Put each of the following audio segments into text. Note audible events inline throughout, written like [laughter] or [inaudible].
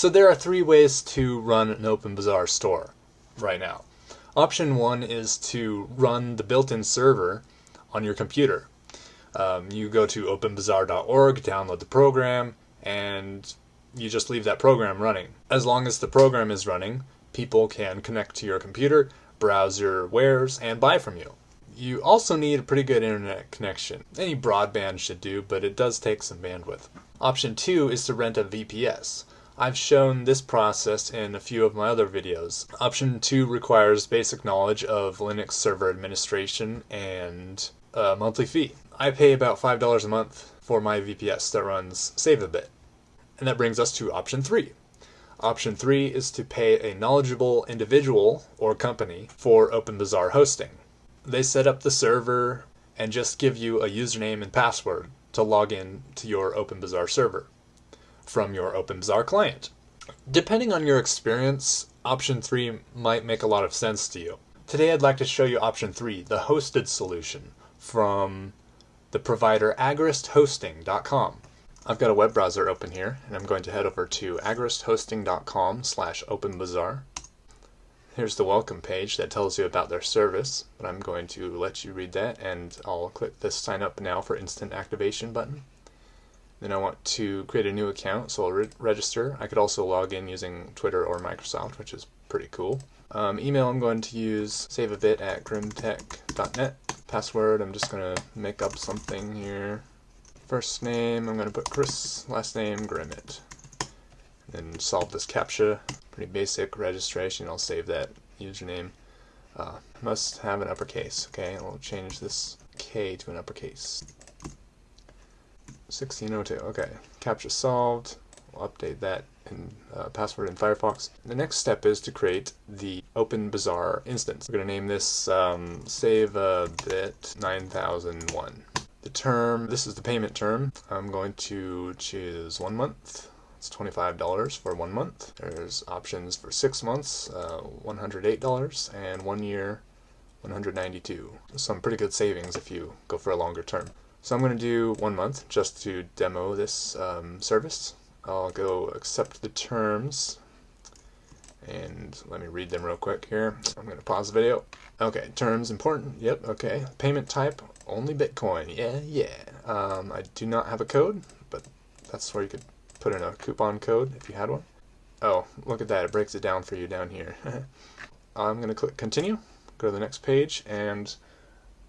So there are three ways to run an OpenBazaar store right now. Option one is to run the built-in server on your computer. Um, you go to openbazaar.org, download the program, and you just leave that program running. As long as the program is running, people can connect to your computer, browse your wares, and buy from you. You also need a pretty good internet connection. Any broadband should do, but it does take some bandwidth. Option two is to rent a VPS. I've shown this process in a few of my other videos. Option 2 requires basic knowledge of Linux server administration and a monthly fee. I pay about $5 a month for my VPS that runs Save a Bit. And that brings us to option 3. Option 3 is to pay a knowledgeable individual or company for OpenBazaar hosting. They set up the server and just give you a username and password to log in to your OpenBazaar server from your OpenBazaar client. Depending on your experience, option 3 might make a lot of sense to you. Today I'd like to show you option 3, the hosted solution from the provider agristhosting.com. I've got a web browser open here and I'm going to head over to agristhosting.com slash openbazaar. Here's the welcome page that tells you about their service, but I'm going to let you read that and I'll click the sign up now for instant activation button. Then I want to create a new account, so I'll re register. I could also log in using Twitter or Microsoft, which is pretty cool. Um, email I'm going to use save a bit at grimtech.net. Password I'm just going to make up something here. First name I'm going to put Chris, last name Grimmett. Then solve this CAPTCHA. Pretty basic registration. I'll save that username. Uh, must have an uppercase. Okay, I'll change this K to an uppercase. 1602. Okay, CAPTCHA solved. We'll update that in uh, password in Firefox. The next step is to create the OpenBazaar instance. We're going to name this um, save a bit 9001. The term, this is the payment term. I'm going to choose one month. It's $25 for one month. There's options for six months, uh, $108, and one year, 192. Some pretty good savings if you go for a longer term. So I'm going to do one month just to demo this um, service. I'll go accept the terms and let me read them real quick here. I'm going to pause the video. Okay, terms important. Yep, okay. Payment type, only Bitcoin. Yeah, yeah. Um, I do not have a code, but that's where you could put in a coupon code if you had one. Oh, look at that. It breaks it down for you down here. [laughs] I'm going to click continue, go to the next page, and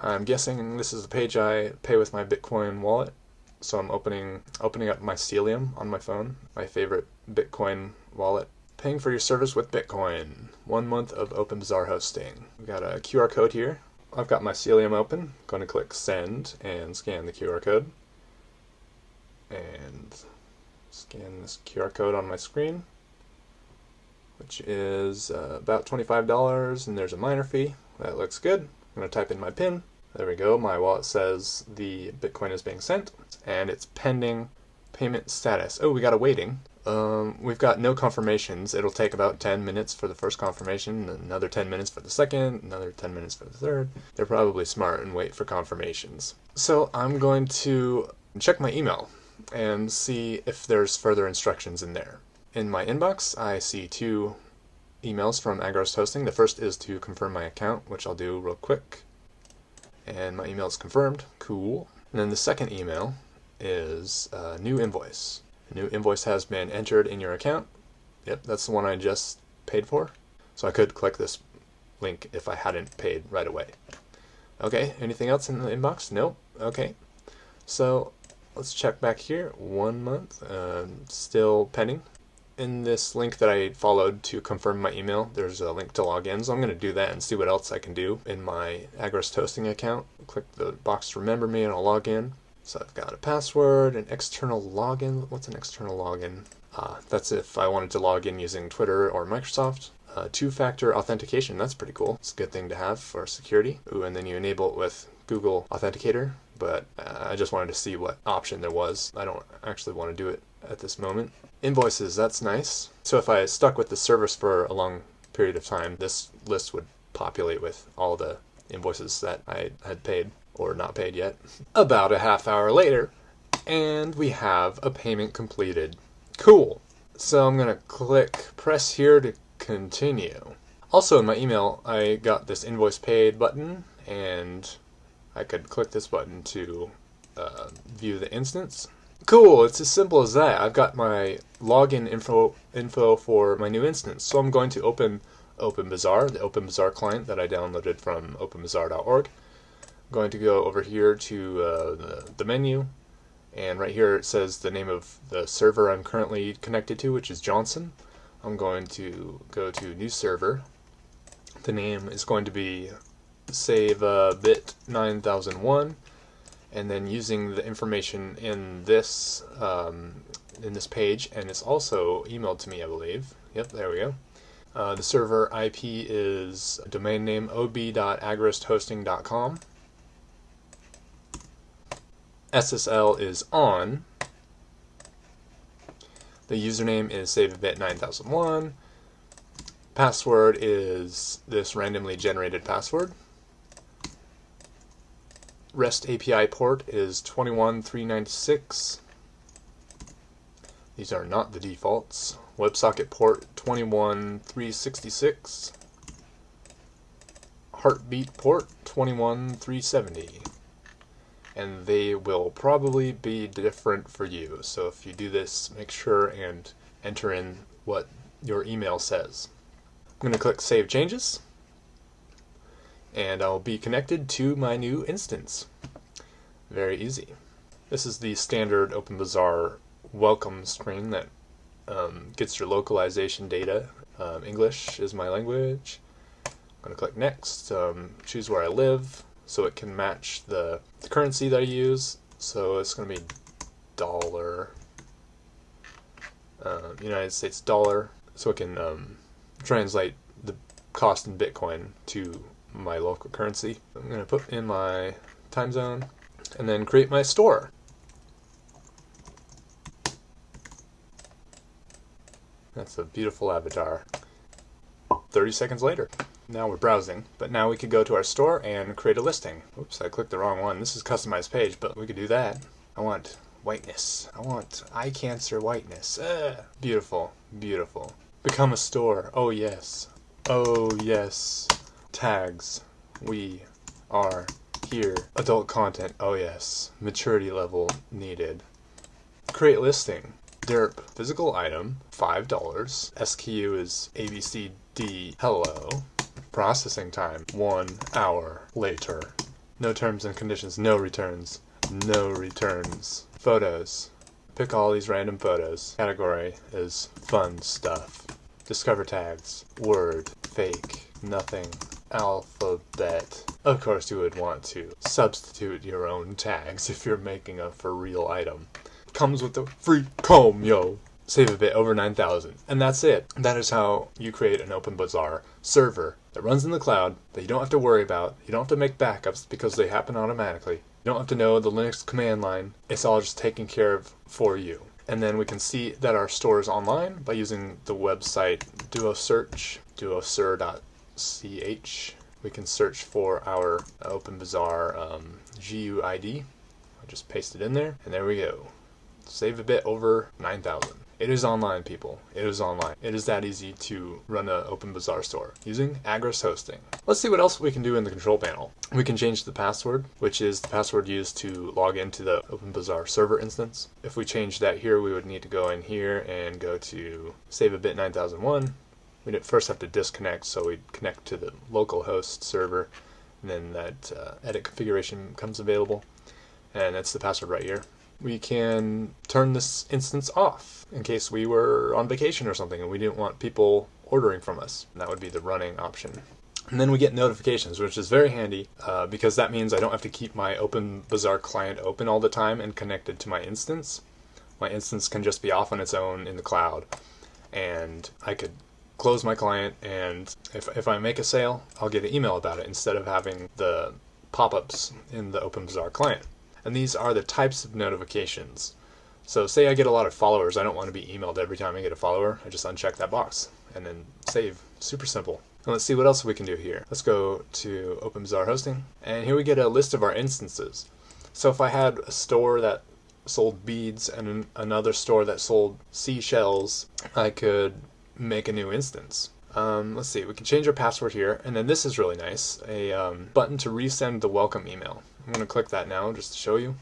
I'm guessing this is the page I pay with my Bitcoin wallet. So I'm opening opening up Mycelium on my phone, my favorite Bitcoin wallet. Paying for your service with Bitcoin. One month of OpenBazaar hosting. We've got a QR code here. I've got my Mycelium open. I'm going to click send and scan the QR code. And scan this QR code on my screen, which is uh, about $25 and there's a minor fee. That looks good. I'm going to type in my PIN. There we go. My wallet says the Bitcoin is being sent and it's pending payment status. Oh, we got a waiting. Um, we've got no confirmations. It'll take about 10 minutes for the first confirmation, another 10 minutes for the second, another 10 minutes for the third. They're probably smart and wait for confirmations. So I'm going to check my email and see if there's further instructions in there. In my inbox, I see two emails from Agrist Hosting. The first is to confirm my account, which I'll do real quick. And my email is confirmed. Cool. And then the second email is a new invoice. A new invoice has been entered in your account. Yep, that's the one I just paid for. So I could click this link if I hadn't paid right away. Okay, anything else in the inbox? Nope. Okay. So let's check back here. One month, uh, still pending in this link that I followed to confirm my email, there's a link to log in. So I'm going to do that and see what else I can do in my Agrist hosting account. Click the box remember me and I'll log in. So I've got a password, an external login. What's an external login? Uh, that's if I wanted to log in using Twitter or Microsoft. Uh, Two-factor authentication, that's pretty cool. It's a good thing to have for security. Ooh, and then you enable it with Google Authenticator, but uh, I just wanted to see what option there was. I don't actually want to do it at this moment. Invoices, that's nice. So if I stuck with the service for a long period of time, this list would populate with all the invoices that I had paid or not paid yet. [laughs] About a half hour later, and we have a payment completed. Cool. So I'm going to click press here to continue. Also in my email, I got this invoice paid button and I could click this button to uh, view the instance. Cool, it's as simple as that. I've got my login info info for my new instance. So I'm going to open OpenBazaar, the OpenBazaar client that I downloaded from openbazaar.org. I'm going to go over here to uh, the, the menu, and right here it says the name of the server I'm currently connected to, which is Johnson. I'm going to go to new server. The name is going to be save uh, bit 9001 and then using the information in this um, in this page and it's also emailed to me I believe. Yep there we go. Uh, the server IP is domain name ob.agristhosting.com SSL is on. The username is saveabit9001 password is this randomly generated password REST API port is 21396. These are not the defaults. WebSocket port 21366. Heartbeat port 21370. And they will probably be different for you. So if you do this, make sure and enter in what your email says. I'm going to click Save Changes and I'll be connected to my new instance. Very easy. This is the standard OpenBazaar welcome screen that um, gets your localization data. Um, English is my language. I'm going to click next, um, choose where I live so it can match the, the currency that I use. So it's going to be dollar, uh, United States dollar, so it can um, translate the cost in Bitcoin to my local currency. I'm going to put in my time zone and then create my store. That's a beautiful avatar. 30 seconds later. Now we're browsing, but now we could go to our store and create a listing. Oops, I clicked the wrong one. This is customized page, but we could do that. I want whiteness. I want eye cancer whiteness. Ugh. Beautiful, beautiful. Become a store. Oh yes. Oh yes tags. We are here. Adult content. Oh yes. Maturity level needed. Create listing. Derp. Physical item. $5. SKU is ABCD. Hello. Processing time. One hour later. No terms and conditions. No returns. No returns. Photos. Pick all these random photos. Category is fun stuff. Discover tags. Word. Fake. Nothing alphabet. Of course you would want to substitute your own tags [laughs] if you're making a for real item. Comes with a free comb, yo! Save a bit over 9,000. And that's it. That is how you create an OpenBazaar server that runs in the cloud that you don't have to worry about. You don't have to make backups because they happen automatically. You don't have to know the Linux command line. It's all just taken care of for you. And then we can see that our store is online by using the website duosearch, duosur.com ch. We can search for our OpenBazaar um, GUID. I just paste it in there, and there we go. Save a bit over 9,000. It is online, people. It is online. It is that easy to run an OpenBazaar store using Agris hosting. Let's see what else we can do in the control panel. We can change the password, which is the password used to log into the OpenBazaar server instance. If we change that here, we would need to go in here and go to save a bit 9001 we'd first have to disconnect, so we'd connect to the local host server, and then that uh, edit configuration becomes available, and that's the password right here. We can turn this instance off in case we were on vacation or something and we didn't want people ordering from us. And that would be the running option. And then we get notifications, which is very handy uh, because that means I don't have to keep my OpenBazaar client open all the time and connected to my instance. My instance can just be off on its own in the cloud. And I could close my client, and if, if I make a sale, I'll get an email about it instead of having the pop-ups in the OpenBazaar client. And these are the types of notifications. So say I get a lot of followers, I don't want to be emailed every time I get a follower, I just uncheck that box and then save. Super simple. And let's see what else we can do here. Let's go to OpenBazaar hosting, and here we get a list of our instances. So if I had a store that sold beads and an, another store that sold seashells, I could make a new instance. Um, let's see, we can change our password here, and then this is really nice, a um, button to resend the welcome email. I'm going to click that now just to show you.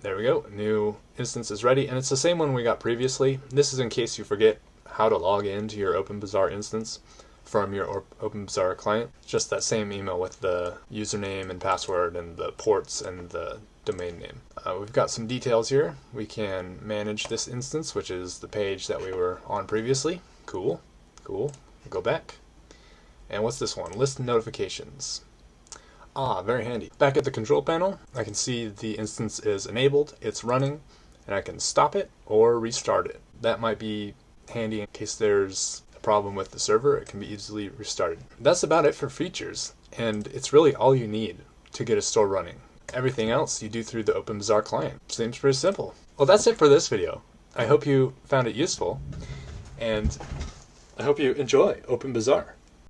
There we go, new instance is ready, and it's the same one we got previously. This is in case you forget how to log into your OpenBazaar instance from your OpenBazaar client. Just that same email with the username and password and the ports and the domain name. Uh, we've got some details here. We can manage this instance, which is the page that we were on previously. Cool, cool. Go back. And what's this one? List notifications. Ah, very handy. Back at the control panel, I can see the instance is enabled, it's running, and I can stop it or restart it. That might be handy in case there's a problem with the server, it can be easily restarted. That's about it for features, and it's really all you need to get a store running. Everything else you do through the OpenBazaar client. Seems pretty simple. Well, that's it for this video. I hope you found it useful, and I hope you enjoy OpenBazaar.